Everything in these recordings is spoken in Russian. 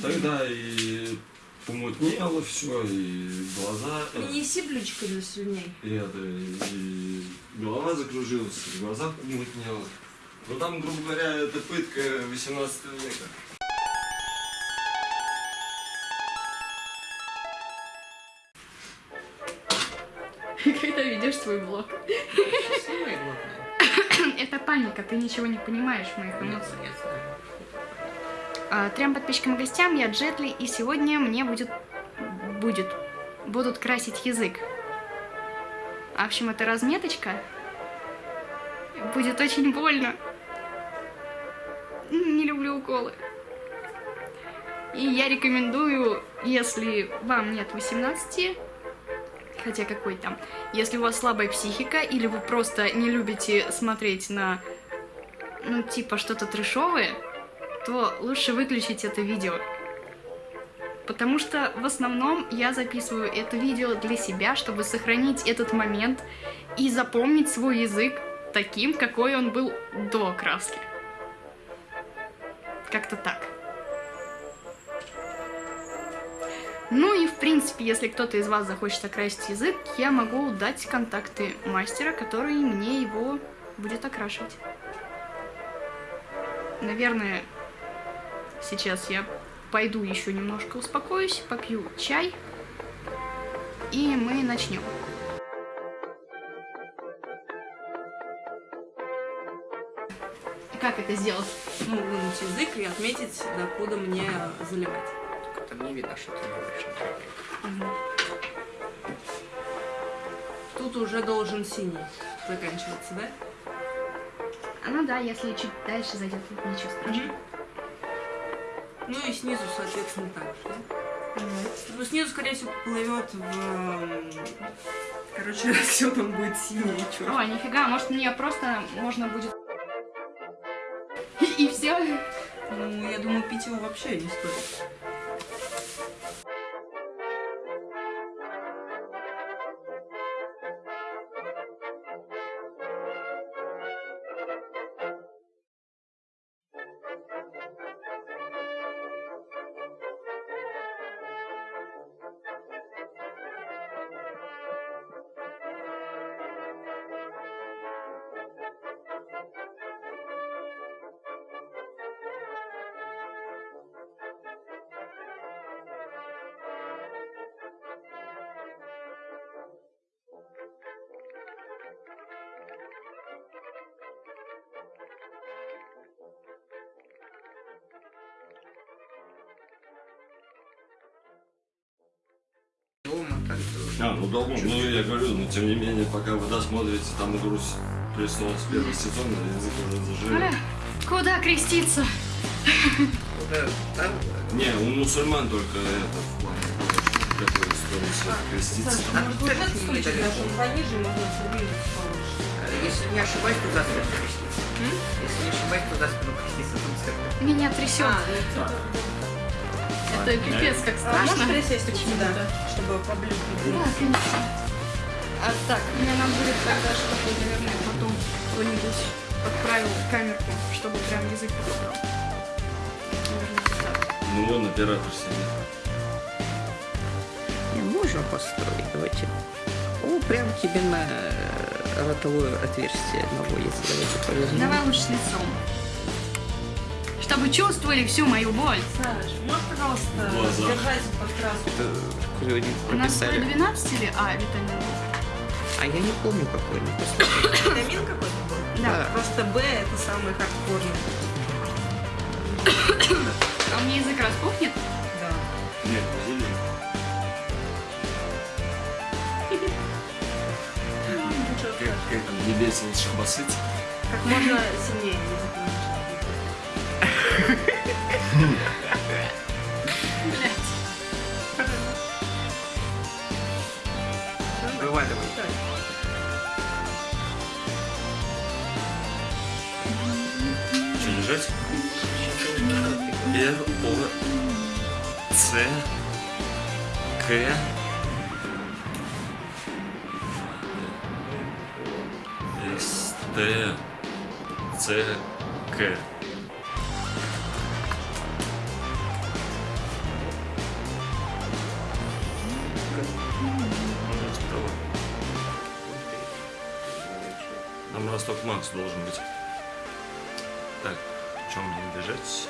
Тогда и помутнело все, и глаза... э, Не неси блючками слюней. И это, и голова закружилась, и глаза помутнело. Ну там, грубо говоря, это пытка 18 века. Когда ведешь свой блог. Это паника, ты ничего не понимаешь в моих эмоциях. А, Трем подписчикам и гостям, я Джетли, и сегодня мне будет... будет... будут красить язык. В общем, это разметочка. Будет очень больно. Не люблю уколы. И я рекомендую, если вам нет 18, хотя какой там, если у вас слабая психика, или вы просто не любите смотреть на, ну, типа, что-то трешовое, то лучше выключить это видео. Потому что в основном я записываю это видео для себя, чтобы сохранить этот момент и запомнить свой язык таким, какой он был до краски. Как-то так. Ну и в принципе, если кто-то из вас захочет окрасить язык, я могу дать контакты мастера, который мне его будет окрашивать. Наверное, сейчас я пойду еще немножко успокоюсь, попью чай, и мы начнем. Как это сделать? Ну, вынуть язык и отметить, докуда мне заливать. Только там не видно, что ты говоришь. Тут уже должен синий заканчиваться, да? А, Ну да, если чуть дальше зайдет, ничего страшного. Ну и снизу, соответственно, так же, да? Ну, снизу, скорее всего, плывет в... эм, Короче, все там будет синее и черное. О, нифига, может мне просто можно будет... И все. Ну, я думаю, пить его вообще не стоит. А, ну долго. Ну я говорю, но тем не менее, пока вы досмотрите, там игру престолов с первого сезона, язык уже заживет. Аля, куда креститься? Не, у мусульман только это в плане того, какой истории креститься. А Если не ошибаюсь, то за спину креститься. Если не ошибаюсь, то за спину креститься. Меня трясет. А, это- пипец как А страшно. можешь присесть Почему-то. чтобы поближе Да, конечно. А так, мне надо будет тогда, чтобы, наверное, потом кто-нибудь подправил камерку, чтобы прям язык подобрал. Ну вон оператор сидит. Не, можно построить, давайте. О, прям тебе на э, ротовое отверстие одного, если давайте повезем. Давай лучше с лицом. Чтобы чувствовали всю мою боль. Саш, можешь, пожалуйста, Глаза. держать под краску? Это не У нас прописали. 12 или А витамин? А я не помню какой, ну. Витамин какой-то был? Да. Да. Просто Б это самый хардкорный. А у меня язык распухнет? Да. Нет, зелень. Как, как там, небесен шабасыть. Как можно сильнее язык. Вываливай. Что, лежать? Р, О, С, К. С, Т, С, К. Макс должен быть. Так, чем мне бежать?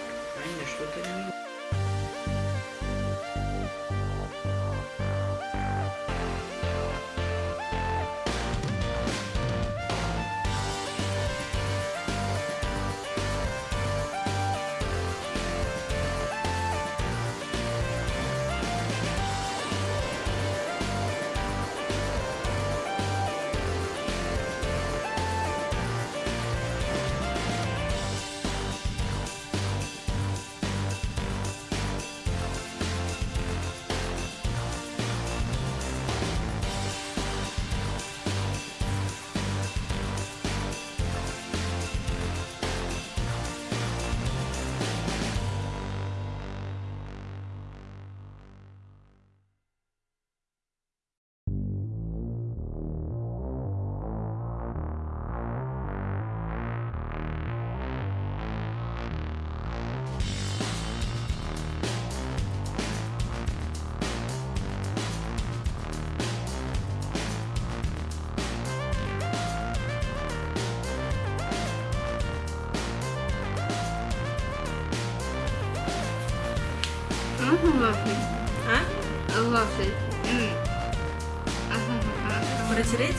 Протереть?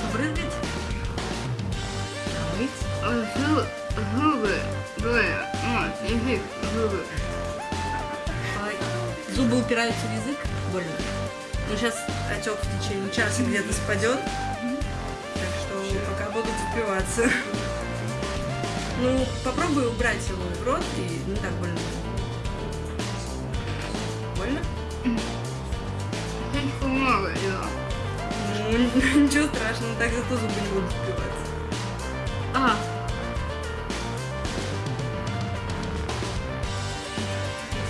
Побрызгать? Помыть? Зубы. Вот, язык, зубы. Зубы упираются в язык? Больно. Ну, сейчас отек в течение часа где-то спадет. Так что пока будут запиваться. Ну, попробуй убрать его в рот и не так. Больно? Ну, ничего страшного, так зато зубы не будут запиваться. А,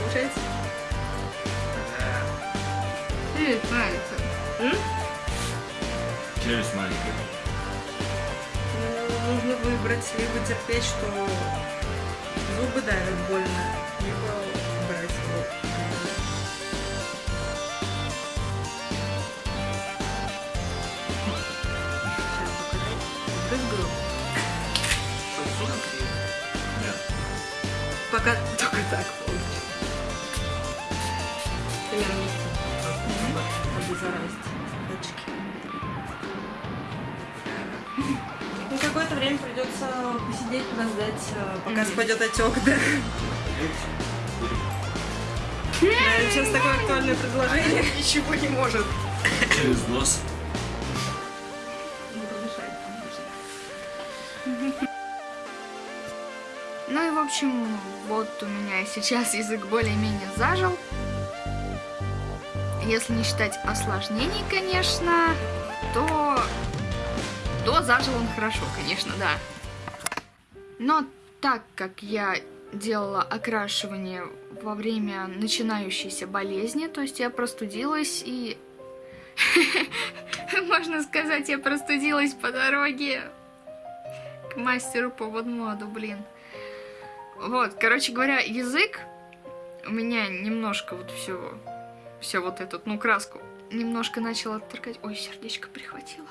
Получается? ты нравится. М? Челюсть маленькая. Ну, нужно выбрать, либо терпеть, что зубы давят больно, так получится. Примерно обеззаразить датчики. Ну, какое-то время придется посидеть, подождать, э, пока спадет отек, да. Да, сейчас такое актуальное предложение. Ничего не может. Через нос. Ну и в общем, вот у меня сейчас язык более-менее зажил. Если не считать осложнений, конечно, то... То зажил он хорошо, конечно, да. Но так как я делала окрашивание во время начинающейся болезни, то есть я простудилась и... Можно сказать, я простудилась по дороге к мастеру по водмоду, блин. Вот, короче говоря, язык у меня немножко вот все, все вот этот, ну, краску немножко начал отторгать. Ой, сердечко прихватило.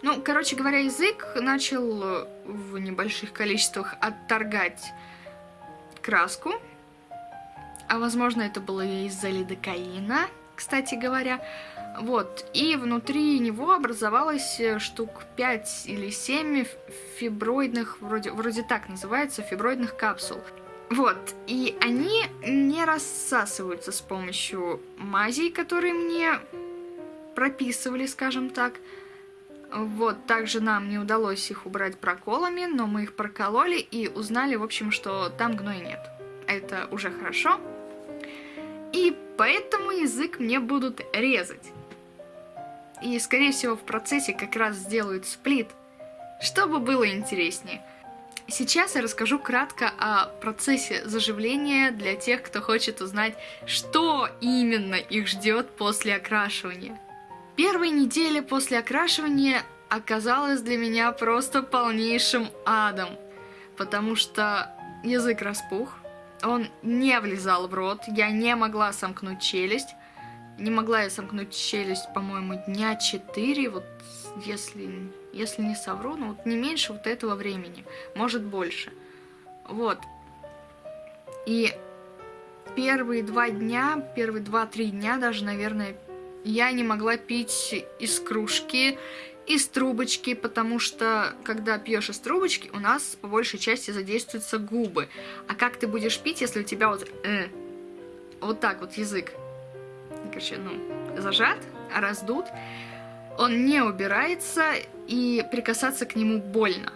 Ну, короче говоря, язык начал э, в небольших количествах отторгать краску. А возможно, это было из-за лидокаина, кстати говоря. Вот, и внутри него образовалось э, штук 5 или 7 фиброидных, вроде, вроде так называется, фиброидных капсул. Вот, и они не рассасываются с помощью мазей, которые мне прописывали, скажем так. Вот, также нам не удалось их убрать проколами, но мы их прокололи и узнали, в общем, что там гной нет. Это уже хорошо. И поэтому язык мне будут резать. И, скорее всего, в процессе как раз сделают сплит, чтобы было интереснее. Сейчас я расскажу кратко о процессе заживления для тех, кто хочет узнать, что именно их ждет после окрашивания. Первая неделя после окрашивания оказалась для меня просто полнейшим адом, потому что язык распух, он не влезал в рот, я не могла сомкнуть челюсть, Не могла я сомкнуть челюсть, по-моему, дня 4, вот если, если не совру, ну вот не меньше вот этого времени, может больше. Вот. И первые два дня, первые два-три дня даже, наверное, я не могла пить из кружки, из трубочки, потому что, когда пьешь из трубочки, у нас по большей части задействуются губы. А как ты будешь пить, если у тебя вот, э, вот так вот язык, короче, ну, зажат, раздут, он не убирается, и прикасаться к нему больно.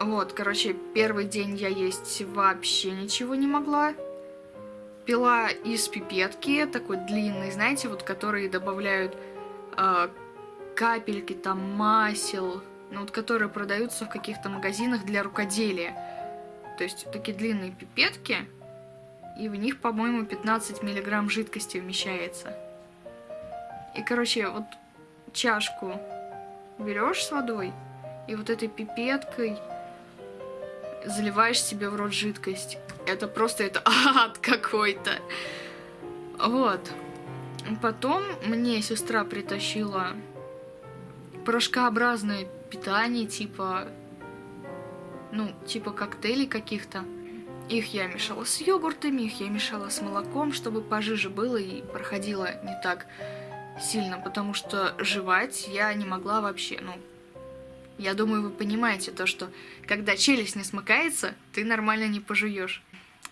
Вот, короче, первый день я есть вообще ничего не могла. Пила из пипетки, такой длинный, знаете, вот которые добавляют э, капельки, там, масел, ну вот которые продаются в каких-то магазинах для рукоделия. То есть такие длинные пипетки, и в них, по-моему, 15 миллиграмм жидкости вмещается. И, короче, вот чашку берешь с водой, и вот этой пипеткой заливаешь себе в рот жидкость. Это просто это ад какой-то. Вот. Потом мне сестра притащила порошкообразное питание, типа, ну, типа коктейлей каких-то. Их я мешала с йогуртами, их я мешала с молоком, чтобы пожиже было и проходило не так сильно, потому что жевать я не могла вообще, ну, я думаю, вы понимаете то, что когда челюсть не смыкается, ты нормально не пожуешь.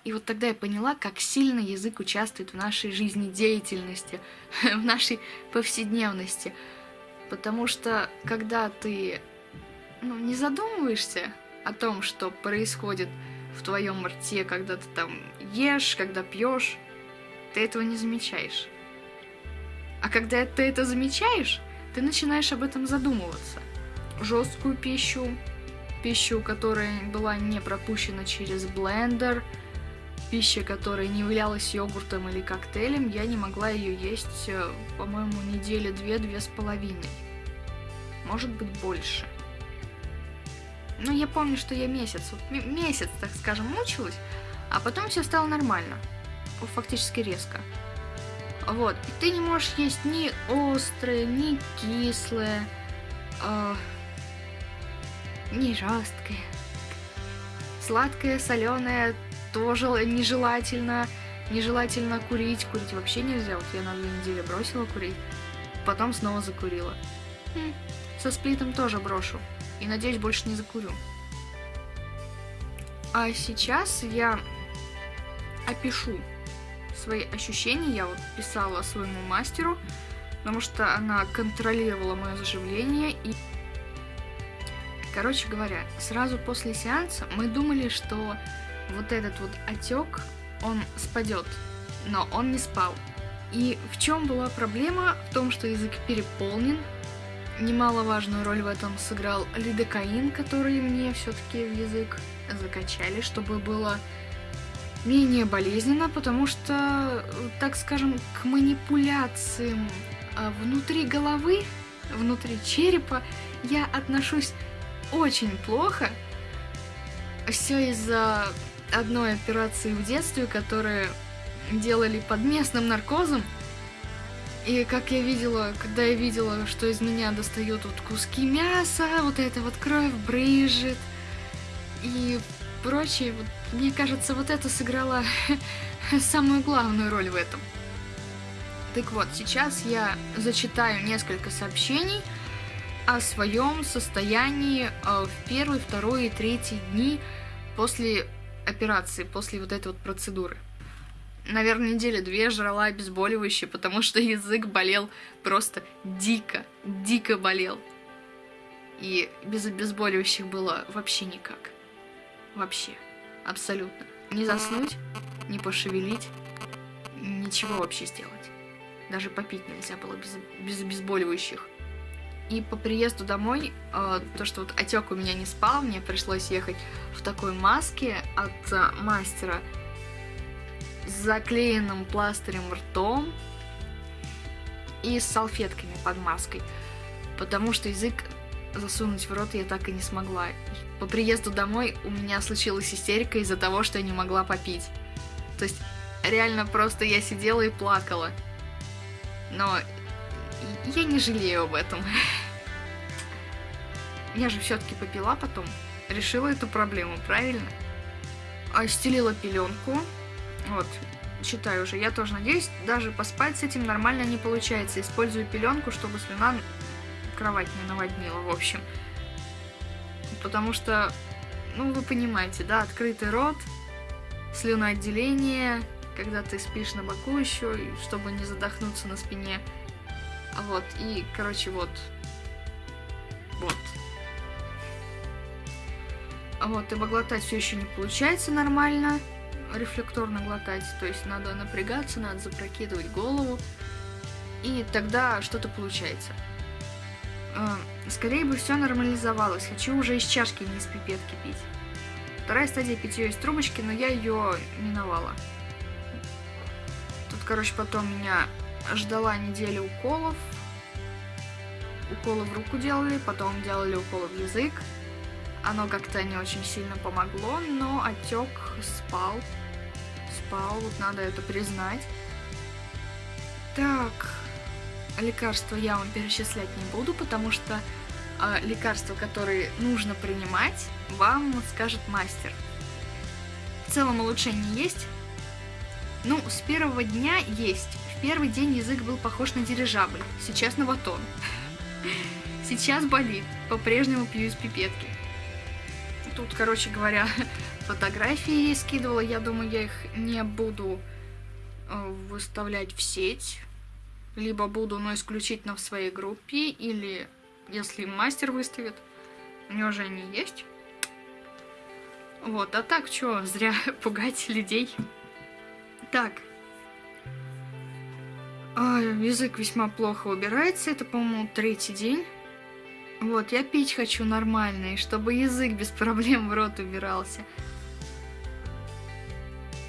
И вот тогда я поняла, как сильно язык участвует в нашей жизнедеятельности, в нашей повседневности. Потому что когда ты ну, не задумываешься о том, что происходит в твоем рте, когда ты там ешь, когда пьешь, ты этого не замечаешь. А когда ты это замечаешь, ты начинаешь об этом задумываться. Жесткую пищу, пищу, которая была не пропущена через блендер, пища, которая не являлась йогуртом или коктейлем, я не могла ее есть, э, по-моему, недели две-две с половиной. Может быть, больше. Но я помню, что я месяц, вот месяц, так скажем, мучилась, а потом все стало нормально. Фактически резко. Вот. И ты не можешь есть ни острое, ни кислое, э, ни жесткое. Сладкое, соленое тоже нежелательно. Нежелательно курить. Курить вообще нельзя. Вот я на две недели бросила курить. Потом снова закурила. Хм. Со сплитом тоже брошу. И надеюсь, больше не закурю. А сейчас я опишу свои ощущения я вот писала своему мастеру, потому что она контролировала мое заживление и... Короче говоря, сразу после сеанса мы думали, что вот этот вот отек, он спадет, но он не спал. И в чем была проблема? В том, что язык переполнен. Немаловажную роль в этом сыграл лидокаин, который мне все-таки в язык закачали, чтобы было менее болезненно, потому что, так скажем, к манипуляциям а, внутри головы, внутри черепа я отношусь очень плохо. Все из-за одной операции в детстве, которую делали под местным наркозом. И как я видела, когда я видела, что из меня достают вот куски мяса, вот эта вот кровь брыжет, и прочее, вот, мне кажется, вот это сыграло самую главную роль в этом. Так вот, сейчас я зачитаю несколько сообщений о своем состоянии э, в первый, второй и третий дни после операции, после вот этой вот процедуры. Наверное, недели две жрала обезболивающее, потому что язык болел просто дико, дико болел. И без обезболивающих было вообще никак. Вообще. Абсолютно. Не заснуть, не пошевелить, ничего вообще сделать. Даже попить нельзя было без, без обезболивающих. И по приезду домой, э, то, что вот отек у меня не спал, мне пришлось ехать в такой маске от э, мастера с заклеенным пластырем ртом и с салфетками под маской. Потому что язык засунуть в рот я так и не смогла. По приезду домой у меня случилась истерика из-за того, что я не могла попить. То есть реально просто я сидела и плакала. Но я не жалею об этом. Я же все-таки попила потом. Решила эту проблему, правильно? А пеленку. Вот, читаю уже. Я тоже надеюсь, даже поспать с этим нормально не получается. Использую пеленку, чтобы слюна кровать не наводнила, в общем. Потому что, ну, вы понимаете, да, открытый рот, слюноотделение, когда ты спишь на боку еще, чтобы не задохнуться на спине. А Вот, и, короче, вот. Вот. А Вот, ибо глотать все еще не получается нормально, рефлекторно глотать, то есть надо напрягаться, надо запрокидывать голову, и тогда что-то получается. Э, Скорее бы все нормализовалось, хочу уже из чашки, не из пипетки пить. Вторая стадия питье из трубочки, но я ее миновала. Тут, короче, потом меня ждала неделя уколов. Уколы в руку делали, потом делали уколы в язык. Оно как-то не очень сильно помогло, но отек спал. Спал, вот надо это признать. Так, лекарства я вам перечислять не буду, потому что а, лекарства, которые нужно принимать, вам скажет мастер. В целом улучшение есть. Ну, с первого дня есть. Первый день язык был похож на дирижабль, сейчас на батон. Сейчас болит, по-прежнему пью из пипетки. Тут, короче говоря, фотографии скидывала, я думаю, я их не буду э, выставлять в сеть. Либо буду, но исключительно в своей группе, или если мастер выставит, у него же они есть. Вот, а так, что, зря пугать людей. Так. А, язык весьма плохо убирается, это, по-моему, третий день. Вот, я пить хочу нормально, и чтобы язык без проблем в рот убирался.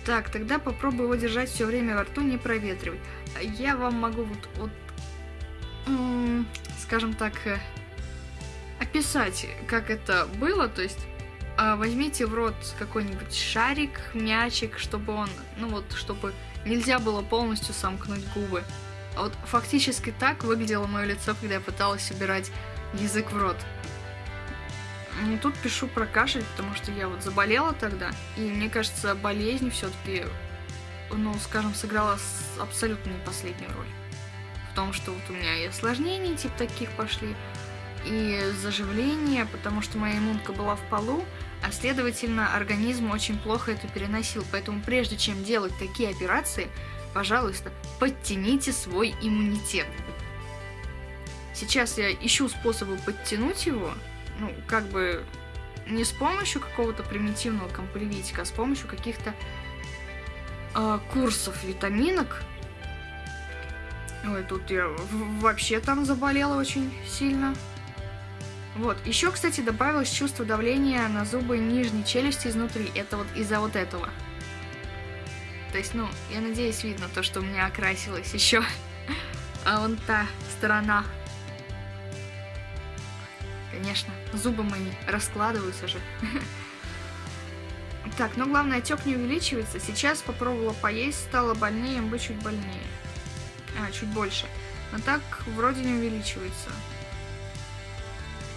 Так, тогда попробую его держать все время во рту, не проветривать. Я вам могу вот, вот скажем так, э, описать, как это было. То есть а, возьмите в рот какой-нибудь шарик, мячик, чтобы он, ну вот, чтобы нельзя было полностью сомкнуть губы. А вот фактически так выглядело мое лицо, когда я пыталась убирать язык в рот. Ну, тут пишу про кашель, потому что я вот заболела тогда, и мне кажется, болезнь все-таки, ну, скажем, сыграла абсолютно не последнюю роль. В том, что вот у меня и осложнения типа таких пошли, и заживление, потому что моя иммунка была в полу, а следовательно, организм очень плохо это переносил. Поэтому прежде чем делать такие операции, пожалуйста, подтяните свой иммунитет. Сейчас я ищу способы подтянуть его, ну, как бы не с помощью какого-то примитивного компливитика, а с помощью каких-то а, курсов витаминок. Ой, тут я вообще там заболела очень сильно. Вот, еще, кстати, добавилось чувство давления на зубы нижней челюсти изнутри. Это вот из-за вот этого. То есть, ну, я надеюсь, видно то, что у меня окрасилось еще. А вон та сторона. Конечно, зубы мои раскладываются же. Так, но главное, отек не увеличивается. Сейчас попробовала поесть, стало больнее, бы чуть больнее. А, чуть больше. Но так вроде не увеличивается.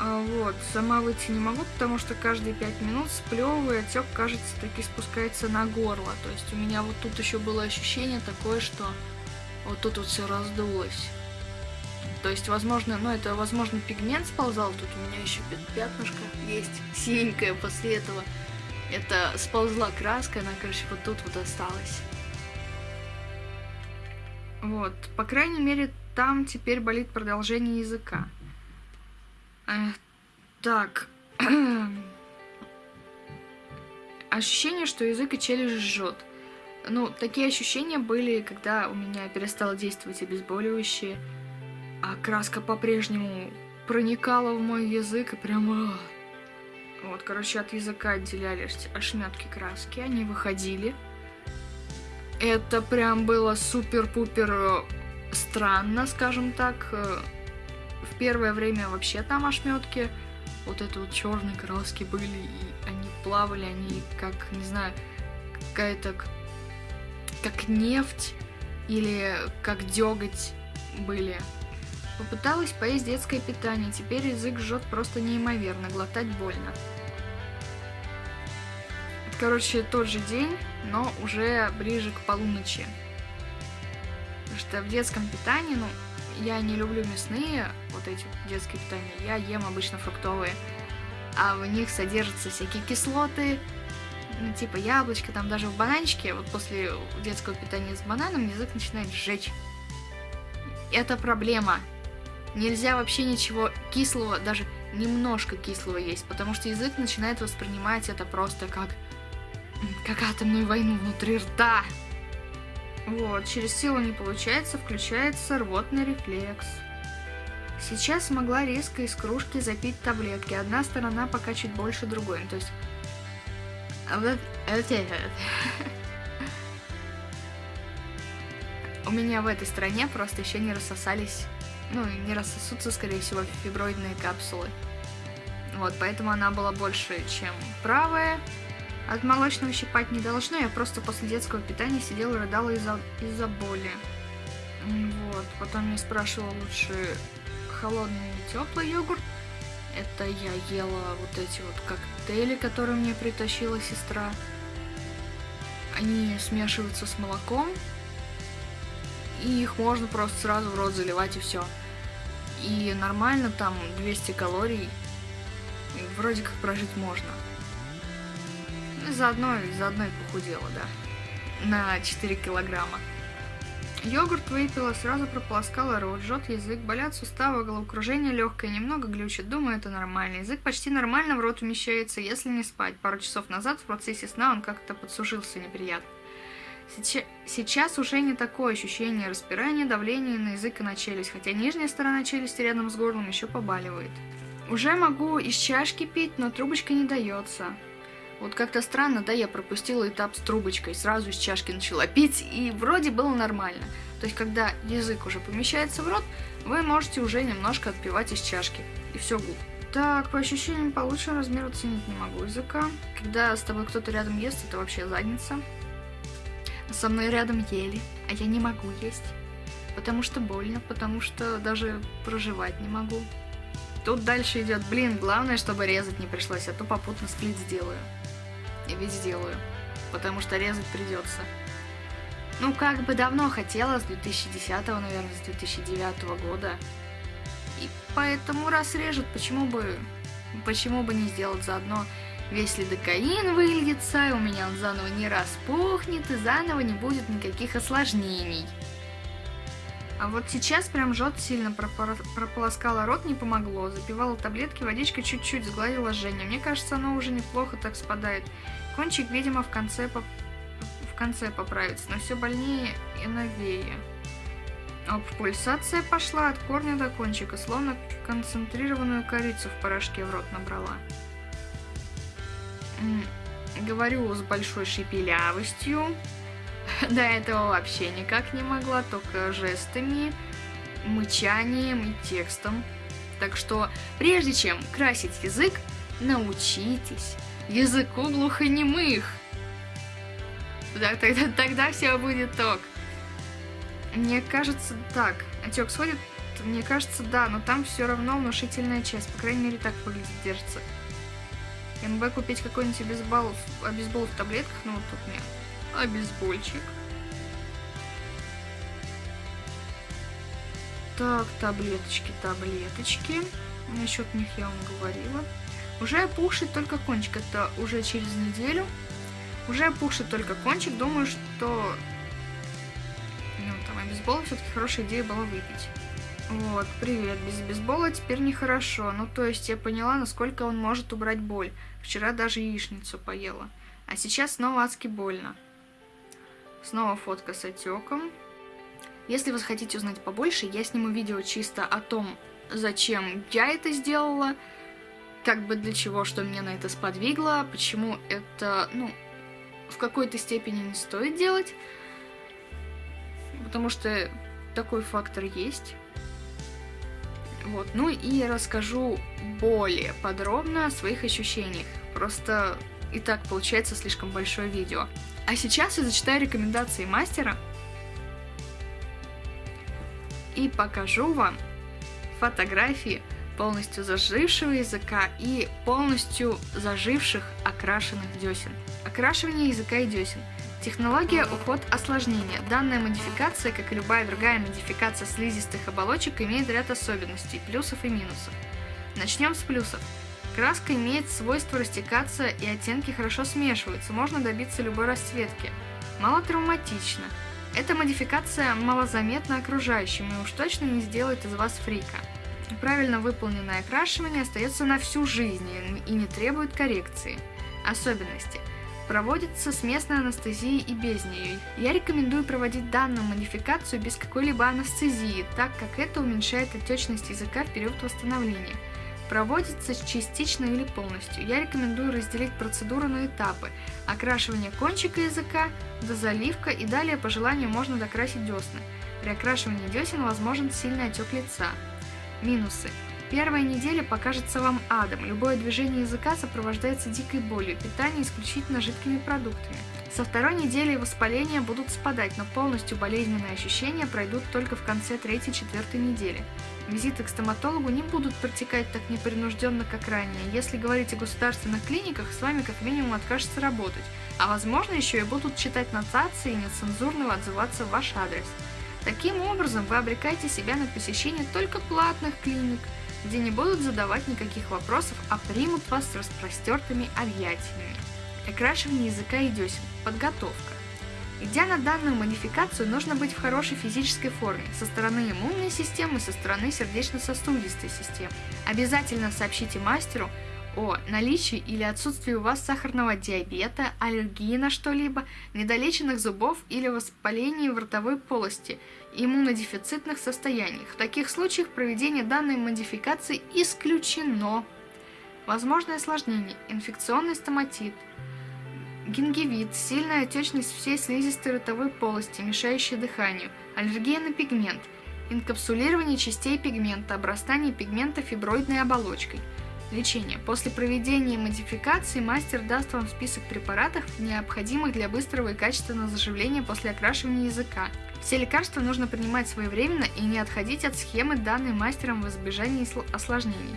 А, вот, сама выйти не могу, потому что каждые пять минут сплевываю, отек, кажется, таки спускается на горло. То есть у меня вот тут еще было ощущение такое, что вот тут вот все раздулось. То есть, возможно, ну это, возможно, пигмент сползал, тут у меня еще пят- пятнышко есть, синенькое после этого. Это сползла краска, она, короче, вот тут вот осталась. Вот, по крайней мере, там теперь болит продолжение языка. Э, так. Ощущение, что язык и челюсть жжет. Ну, такие ощущения были, когда у меня перестало действовать обезболивающее, а краска по-прежнему проникала в мой язык и прямо... Вот, короче, от языка отделялись ошметки краски, они выходили. Это прям было супер-пупер э, странно, скажем так. В первое время вообще там ошметки вот это вот черные краски были, и они плавали, они как, не знаю, какая-то как нефть или как деготь были. Попыталась поесть детское питание, теперь язык жжет просто неимоверно, глотать больно. Короче, тот же день, но уже ближе к полуночи. Потому что в детском питании, ну, я не люблю мясные, вот эти детские питания, я ем обычно фруктовые. А в них содержатся всякие кислоты, ну, типа яблочко, там даже в бананчике, вот после детского питания с бананом язык начинает сжечь. Это проблема. Нельзя вообще ничего кислого, даже немножко кислого есть, потому что язык начинает воспринимать это просто как, как атомную войну внутри рта. Вот, через силу не получается, включается рвотный рефлекс. Сейчас смогла резко из кружки запить таблетки. Одна сторона пока чуть больше другой. Ну, то есть... а это- У меня в этой стороне просто еще не рассосались, ну, не рассосутся, скорее всего, фиброидные капсулы. Вот, поэтому она была больше, чем правая. От молочного щипать не должно, я просто после детского питания сидела и рыдала из-за из боли. Вот, потом я спрашивала лучше холодный или теплый йогурт. Это я ела вот эти вот коктейли, которые мне притащила сестра. Они смешиваются с молоком. И их можно просто сразу в рот заливать и все. И нормально там 200 калорий. Вроде как прожить можно. Заодно, заодно и похудела, да. На 4 килограмма. Йогурт выпила, сразу прополоскала рот, жжет язык, болят суставы, головокружение легкое, немного глючит. Думаю, это нормально. Язык почти нормально в рот умещается, если не спать. Пару часов назад в процессе сна он как-то подсушился неприятно. Сейчас, сейчас уже не такое ощущение распирания, давления на язык и на челюсть, хотя нижняя сторона челюсти рядом с горлом еще побаливает. Уже могу из чашки пить, но трубочка не дается. Вот как-то странно, да, я пропустила этап с трубочкой, сразу из чашки начала пить, и вроде было нормально. То есть, когда язык уже помещается в рот, вы можете уже немножко отпивать из чашки, и все гуд. Так, по ощущениям получше размер оценить не могу языка. Когда с тобой кто-то рядом ест, это вообще задница. Со мной рядом ели, а я не могу есть. Потому что больно, потому что даже проживать не могу. Тут дальше идет, блин, главное, чтобы резать не пришлось, а то попутно сплит сделаю. И ведь сделаю. Потому что резать придется. Ну, как бы давно хотела, с 2010, наверное, с 2009 года. И поэтому раз режут, почему бы, почему бы не сделать заодно весь лидокаин выльется, и у меня он заново не распухнет, и заново не будет никаких осложнений. А вот сейчас прям жжет сильно, прополоскала рот, не помогло. Запивала таблетки, водичкой чуть-чуть сгладила жжение. Мне кажется, оно уже неплохо так спадает. Кончик, видимо, в конце, поп- в конце поправится, но все больнее и новее. Оп, пульсация пошла от корня до кончика, словно концентрированную корицу в порошке в рот набрала. Говорю с большой шепелявостью. До этого вообще никак не могла, только жестами, мычанием и текстом. Так что, прежде чем красить язык, научитесь языку глухонемых. Да, тогда, тогда все будет ток. Мне кажется, так. Отек сходит, мне кажется, да, но там все равно внушительная часть. По крайней мере, так выглядит, держится. МБ купить какой-нибудь обезбол, обезбол в таблетках, ну вот тут мне обезбольчик. Так, таблеточки, таблеточки. Насчет них я вам говорила. Уже опухший только кончик, это уже через неделю. Уже опухший только кончик, думаю, что ну, там обезбол все-таки хорошая идея была выпить. Вот, привет, без бейсбола теперь нехорошо. Ну, то есть я поняла, насколько он может убрать боль. Вчера даже яичницу поела. А сейчас снова адски больно. Снова фотка с отеком. Если вы хотите узнать побольше, я сниму видео чисто о том, зачем я это сделала, как бы для чего, что меня на это сподвигло, почему это, ну, в какой-то степени не стоит делать, потому что такой фактор есть. Вот, ну и расскажу более подробно о своих ощущениях. Просто и так получается слишком большое видео. А сейчас я зачитаю рекомендации мастера. и покажу вам фотографии полностью зажившего языка и полностью заживших окрашенных десен. Окрашивание языка и десен. Технология уход осложнения. Данная модификация, как и любая другая модификация слизистых оболочек, имеет ряд особенностей, плюсов и минусов. Начнем с плюсов. Краска имеет свойство растекаться и оттенки хорошо смешиваются, можно добиться любой расцветки. Мало травматично. Эта модификация малозаметна окружающим и уж точно не сделает из вас фрика. Правильно выполненное окрашивание остается на всю жизнь и не требует коррекции. Особенности. Проводится с местной анестезией и без нее. Я рекомендую проводить данную модификацию без какой-либо анестезии, так как это уменьшает отечность языка в период восстановления. Проводится частично или полностью. Я рекомендую разделить процедуру на этапы. Окрашивание кончика языка, дозаливка и далее по желанию можно докрасить десны. При окрашивании десен возможен сильный отек лица. Минусы. Первая неделя покажется вам адом. Любое движение языка сопровождается дикой болью, питание исключительно жидкими продуктами. Со второй недели воспаления будут спадать, но полностью болезненные ощущения пройдут только в конце третьей-четвертой недели. Визиты к стоматологу не будут протекать так непринужденно, как ранее. Если говорить о государственных клиниках, с вами как минимум откажется работать, а возможно еще и будут читать нотации и нецензурно отзываться в ваш адрес. Таким образом, вы обрекаете себя на посещение только платных клиник, где не будут задавать никаких вопросов, а примут вас с распростертыми объятиями. Окрашивание языка и десен. Подготовка. Идя на данную модификацию, нужно быть в хорошей физической форме со стороны иммунной системы, со стороны сердечно-сосудистой системы. Обязательно сообщите мастеру о наличии или отсутствии у вас сахарного диабета, аллергии на что-либо, недолеченных зубов или воспалении в ротовой полости, иммунодефицитных состояниях. В таких случаях проведение данной модификации исключено. Возможное осложнение – инфекционный стоматит, гингивит, сильная отечность всей слизистой ротовой полости, мешающая дыханию, аллергия на пигмент, инкапсулирование частей пигмента, обрастание пигмента фиброидной оболочкой. Лечение. После проведения модификации мастер даст вам список препаратов, необходимых для быстрого и качественного заживления после окрашивания языка. Все лекарства нужно принимать своевременно и не отходить от схемы, данной мастером в избежании осложнений.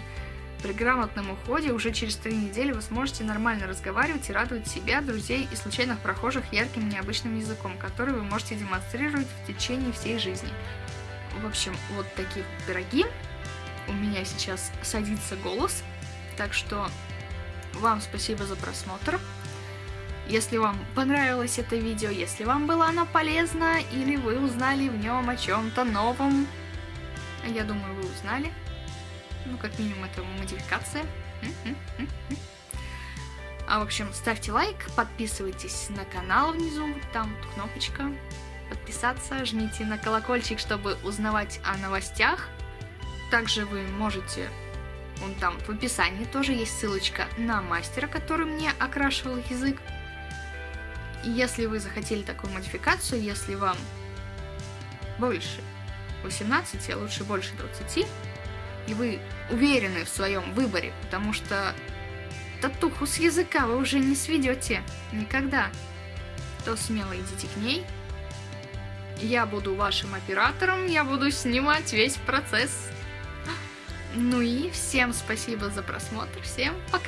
При грамотном уходе уже через три недели вы сможете нормально разговаривать и радовать себя, друзей и случайных прохожих ярким необычным языком, который вы можете демонстрировать в течение всей жизни. В общем, вот такие пироги. У меня сейчас садится голос, так что вам спасибо за просмотр. Если вам понравилось это видео, если вам было оно полезно, или вы узнали в нем о чем-то новом, я думаю, вы узнали, ну, как минимум, это модификация. А, в общем, ставьте лайк, подписывайтесь на канал внизу, там кнопочка подписаться, жмите на колокольчик, чтобы узнавать о новостях. Также вы можете, вон там в описании тоже есть ссылочка на мастера, который мне окрашивал язык. И если вы захотели такую модификацию, если вам больше 18, а лучше больше 20, и вы уверены в своем выборе, потому что татуху с языка вы уже не сведете никогда, то смело идите к ней. Я буду вашим оператором, я буду снимать весь процесс. Ну и всем спасибо за просмотр, всем пока!